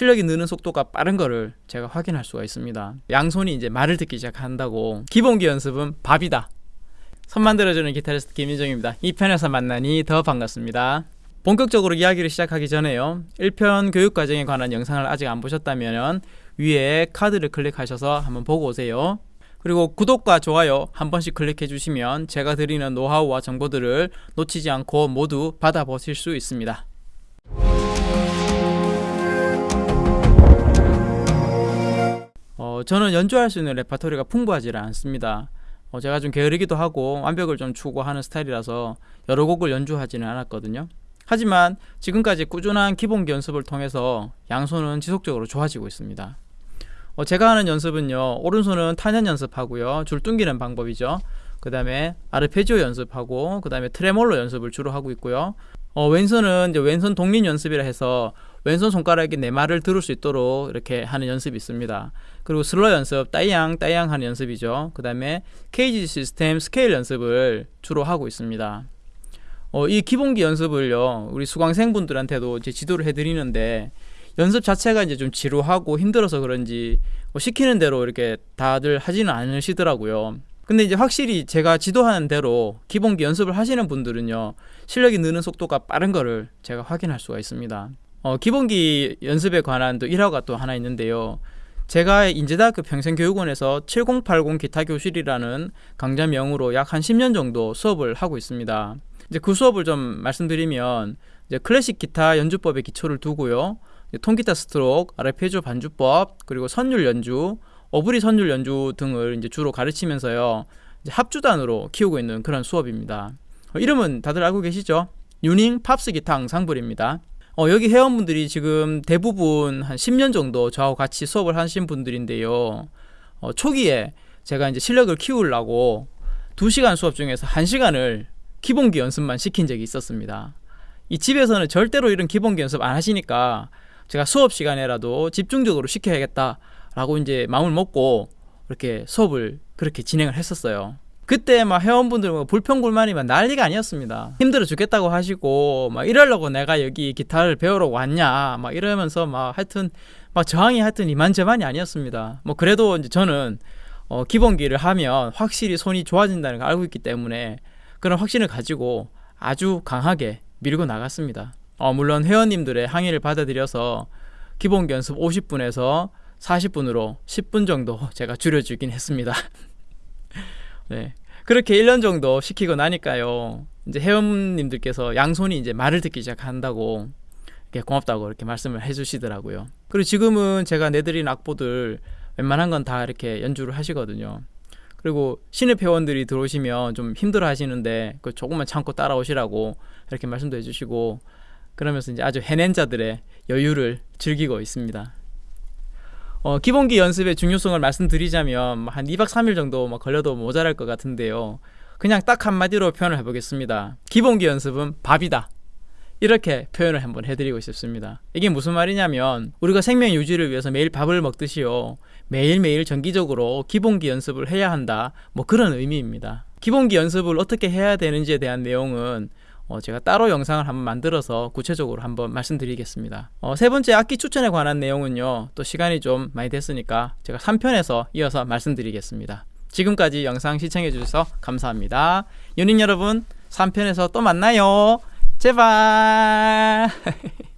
실력이 느는 속도가 빠른 거를 제가 확인할 수가 있습니다. 양손이 이제 말을 듣기 시작한다고 기본기 연습은 밥이다. 선 만들어주는 기타리스트 김인정입니다. 이 편에서 만나니 더 반갑습니다. 본격적으로 이야기를 시작하기 전에요. 1편 교육과정에 관한 영상을 아직 안 보셨다면 위에 카드를 클릭하셔서 한번 보고 오세요. 그리고 구독과 좋아요 한 번씩 클릭해 주시면 제가 드리는 노하우와 정보들을 놓치지 않고 모두 받아보실 수 있습니다. 어, 저는 연주할 수 있는 레파토리가 풍부하지 않습니다. 어, 제가 좀 게으르기도 하고 완벽을 좀 추구하는 스타일이라서 여러 곡을 연주하지는 않았거든요. 하지만 지금까지 꾸준한 기본기 연습을 통해서 양손은 지속적으로 좋아지고 있습니다. 어, 제가 하는 연습은요 오른손은 탄현 연습하고요 줄 뚱기는 방법이죠 그 다음에 아르페지오 연습하고 그 다음에 트레몰로 연습을 주로 하고 있고요 어, 왼손은 이제 왼손 독립 연습이라 해서 왼손 손가락이 내 말을 들을 수 있도록 이렇게 하는 연습이 있습니다 그리고 슬러 연습 따이양 따이양 하는 연습이죠 그 다음에 CAGED 시스템 스케일 연습을 주로 하고 있습니다 어, 이 기본기 연습을요 우리 수강생분들한테도 이제 지도를 해드리는데 연습 자체가 이제 좀 지루하고 힘들어서 그런지 뭐 시키는 대로 이렇게 다들 하지는 않으시더라고요. 근데 이제 확실히 제가 지도하는 대로 기본기 연습을 하시는 분들은요 실력이 느는 속도가 빠른 거를 제가 확인할 수가 있습니다. 어, 기본기 연습에 관한 또 일화가 또 하나 있는데요. 제가 인제대학교 평생교육원에서 7080 기타 교실이라는 강좌명으로 약 한 10년 정도 수업을 하고 있습니다. 이제 그 수업을 좀 말씀드리면 이제 클래식 기타 연주법의 기초를 두고요. 통기타 스트로크, 아르페지오 반주법, 그리고 선율 연주, 어브리 선율 연주 등을 이제 주로 가르치면서요. 이제 합주단으로 키우고 있는 그런 수업입니다. 어, 이름은 다들 알고 계시죠? 유닝 팝스 기타 앙상블입니다. 어, 여기 회원분들이 지금 대부분 한 10년 정도 저하고 같이 수업을 하신 분들인데요. 어, 초기에 제가 이제 실력을 키우려고 2시간 수업 중에서 1시간을 기본기 연습만 시킨 적이 있었습니다. 이 집에서는 절대로 이런 기본기 연습 안 하시니까 제가 수업 시간에라도 집중적으로 시켜야겠다라고 이제 마음을 먹고 이렇게 수업을 그렇게 진행을 했었어요. 그때 막 회원분들 뭐 불평 불만이면 난리가 아니었습니다. 힘들어 죽겠다고 하시고 막 이러려고 내가 여기 기타를 배우러 왔냐 막 이러면서 막 하여튼 막 저항이 하여튼 이만저만이 아니었습니다. 뭐 그래도 이제 저는 어 기본기를 하면 확실히 손이 좋아진다는 걸 알고 있기 때문에 그런 확신을 가지고 아주 강하게 밀고 나갔습니다. 어, 물론 회원님들의 항의를 받아들여서 기본 연습 50분에서 40분으로 10분 정도 제가 줄여주긴 했습니다. 네. 그렇게 1년 정도 시키고 나니까요. 이제 회원님들께서 양손이 이제 말을 듣기 시작한다고 이렇게 고맙다고 이렇게 말씀을 해주시더라고요. 그리고 지금은 제가 내드린 악보들 웬만한 건 다 이렇게 연주를 하시거든요. 그리고 신입 회원들이 들어오시면 좀 힘들어 하시는데 그 조금만 참고 따라오시라고 이렇게 말씀도 해주시고 그러면서 이제 아주 해낸 자들의 여유를 즐기고 있습니다. 어, 기본기 연습의 중요성을 말씀드리자면 한 2박 3일 정도 뭐 걸려도 모자랄 것 같은데요. 그냥 딱 한마디로 표현을 해보겠습니다. 기본기 연습은 밥이다. 이렇게 표현을 한번 해드리고 싶습니다. 이게 무슨 말이냐면 우리가 생명 유지를 위해서 매일 밥을 먹듯이요. 매일매일 정기적으로 기본기 연습을 해야 한다. 뭐 그런 의미입니다. 기본기 연습을 어떻게 해야 되는지에 대한 내용은 어, 제가 따로 영상을 한번 만들어서 구체적으로 한번 말씀드리겠습니다. 어, 세 번째 악기 추천에 관한 내용은요. 또 시간이 좀 많이 됐으니까 제가 3편에서 이어서 말씀드리겠습니다. 지금까지 영상 시청해 주셔서 감사합니다. 연인 여러분 3편에서 또 만나요. 제발